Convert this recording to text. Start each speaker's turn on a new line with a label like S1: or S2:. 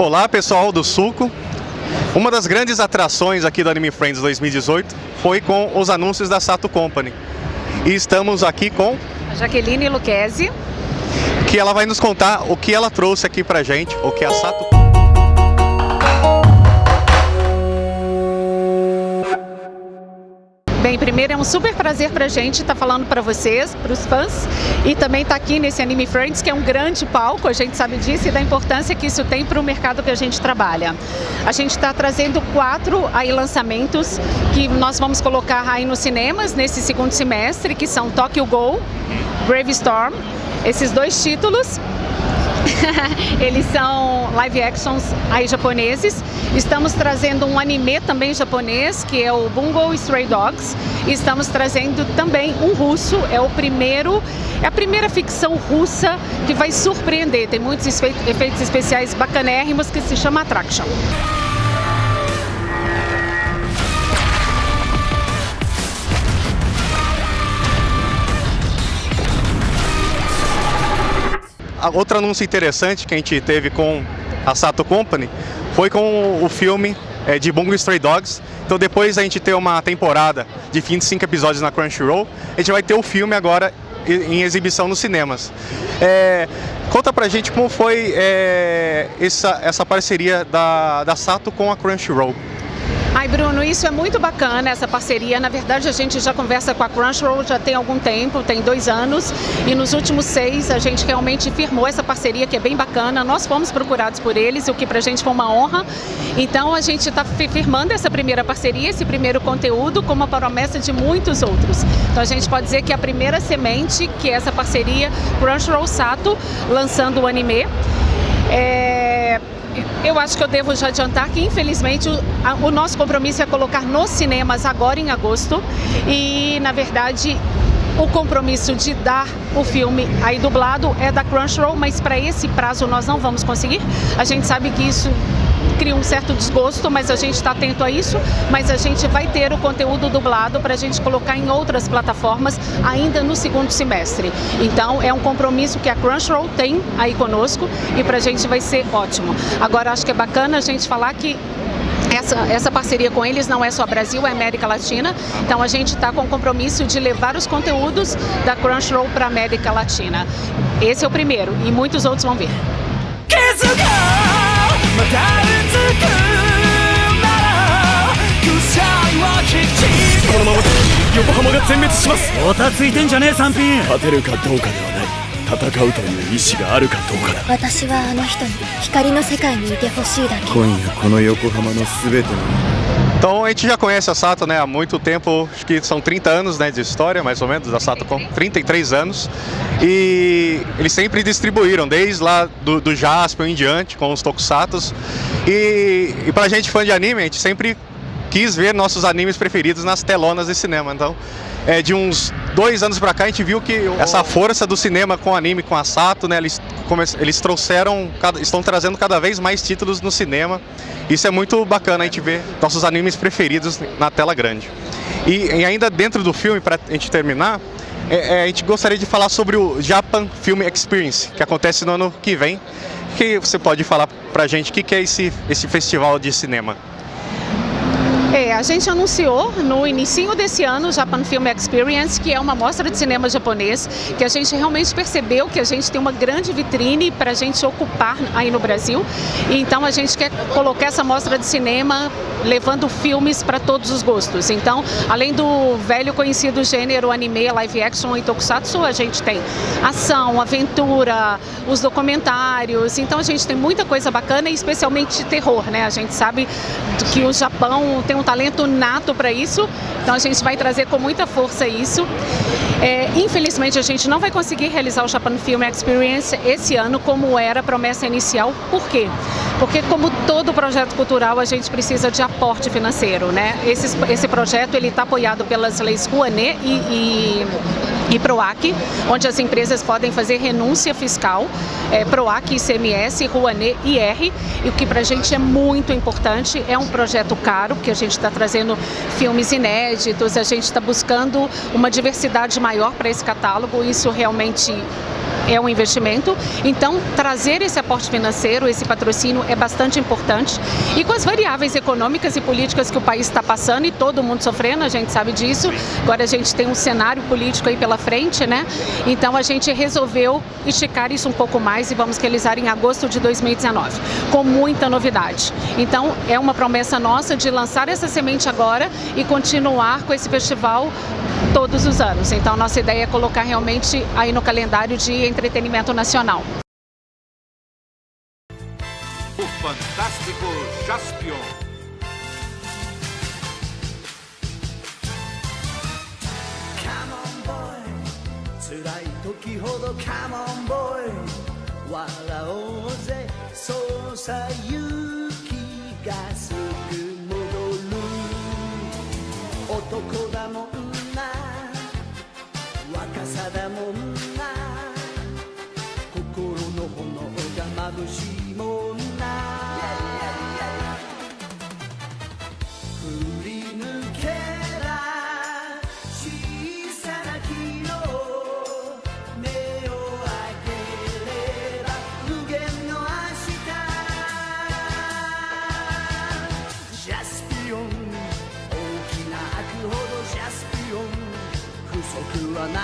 S1: Olá pessoal do Suco. Uma das grandes atrações aqui do Anime Friends 2018 foi com os anúncios da Sato Company. E estamos aqui com
S2: a Jaqueline Luquezzi,
S1: que ela vai nos contar o que ela trouxe aqui pra gente, o que a Sato
S2: Bem, primeiro é um super prazer pra gente estar tá falando para vocês, para os fãs, e também estar tá aqui nesse Anime Friends, que é um grande palco, a gente sabe disso, e da importância que isso tem para o mercado que a gente trabalha. A gente está trazendo quatro aí lançamentos que nós vamos colocar aí nos cinemas nesse segundo semestre, que são Tokyo Go, Brave Storm, esses dois títulos Eles são live actions aí japoneses. Estamos trazendo um anime também japonês, que é o Bungo Stray Dogs. E estamos trazendo também um russo, é o primeiro, é a primeira ficção russa que vai surpreender. Tem muitos efeitos especiais bacanérrimos que se chama Attraction.
S1: Outro anúncio interessante que a gente teve com a Sato Company foi com o filme é, de Bungo Stray Dogs. Então depois a gente ter uma temporada de 25 episódios na Crunchyroll, a gente vai ter o filme agora em exibição nos cinemas. É, conta pra gente como foi é, essa, essa parceria da, da Sato com a Crunchyroll.
S2: Ai, Bruno, isso é muito bacana, essa parceria. Na verdade, a gente já conversa com a Crunchyroll já tem algum tempo, tem dois anos, e nos últimos seis a gente realmente firmou essa parceria que é bem bacana. Nós fomos procurados por eles, o que pra gente foi uma honra. Então, a gente está firmando essa primeira parceria, esse primeiro conteúdo, com uma promessa de muitos outros. Então, a gente pode dizer que a primeira semente, que é essa parceria Crunchyroll Sato, lançando o anime, é, eu acho que eu devo já adiantar que, infelizmente, o, a, o nosso compromisso é colocar nos cinemas agora em agosto e, na verdade, o compromisso de dar o filme aí dublado é da Crunchyroll, mas para esse prazo nós não vamos conseguir. A gente sabe que isso cria um certo desgosto, mas a gente está atento a isso, mas a gente vai ter o conteúdo dublado para a gente colocar em outras plataformas ainda no segundo semestre. Então é um compromisso que a Crunchyroll tem aí conosco e para a gente vai ser ótimo. Agora acho que é bacana a gente falar que essa, essa parceria com eles não é só Brasil, é América Latina. Então a gente está com o compromisso de levar os conteúdos da Crunchyroll para a América Latina. Esse é o primeiro e muitos outros vão vir.
S3: このまま横浜が全滅しますおたついてんじゃねえ三品勝てるかどうかではない。戦うという意志があるかどうかだ。
S4: 私はあの人に光の世界にいてほしいだけ。
S3: 今夜この横浜の全ての
S1: Então a gente já conhece a Sato né, há muito tempo, acho que são 30 anos né, de história, mais ou menos, da Sato com 33 anos. E eles sempre distribuíram, desde lá do, do em diante, com os Tokusatos. E, e pra gente fã de anime, a gente sempre quis ver nossos animes preferidos nas telonas de cinema. Então, é, de uns dois anos pra cá, a gente viu que essa força do cinema com anime, com a Sato, né, eles, eles trouxeram, estão trazendo cada vez mais títulos no cinema. Isso é muito bacana a gente ver nossos animes preferidos na tela grande. E, e ainda dentro do filme, para a gente terminar, é, é, a gente gostaria de falar sobre o Japan Film Experience, que acontece no ano que vem. que você pode falar pra gente o que, que é esse, esse festival de cinema?
S2: É, a gente anunciou no início desse ano o Japan Film Experience, que é uma mostra de cinema japonês, que a gente realmente percebeu que a gente tem uma grande vitrine para a gente ocupar aí no Brasil. Então a gente quer colocar essa mostra de cinema levando filmes para todos os gostos. Então, além do velho conhecido gênero anime, live action e tokusatsu, a gente tem ação, aventura, os documentários. Então a gente tem muita coisa bacana, especialmente terror, né? A gente sabe que o Japão tem um talento nato para isso, então a gente vai trazer com muita força isso. É, infelizmente a gente não vai conseguir realizar o Japan Film Experience esse ano como era a promessa inicial, por quê? Porque como todo projeto cultural a gente precisa de aporte financeiro, né? Esse, esse projeto ele está apoiado pelas leis Rouanet e, e e PROAC, onde as empresas podem fazer renúncia fiscal, é, PROAC, ICMS, Rouanet e IR, e o que para a gente é muito importante, é um projeto caro, porque a gente está trazendo filmes inéditos, a gente está buscando uma diversidade maior para esse catálogo, isso realmente é um investimento, então trazer esse aporte financeiro, esse patrocínio é bastante importante. E com as variáveis econômicas e políticas que o país está passando e todo mundo sofrendo, a gente sabe disso. Agora a gente tem um cenário político aí pela frente, né? Então a gente resolveu esticar isso um pouco mais e vamos realizar em agosto de 2019, com muita novidade. Então é uma promessa nossa de lançar essa semente agora e continuar com esse festival todos os anos. Então nossa ideia é colocar realmente aí no calendário de entretenimento nacional.
S5: O fantástico Jaspion.
S6: Come on boy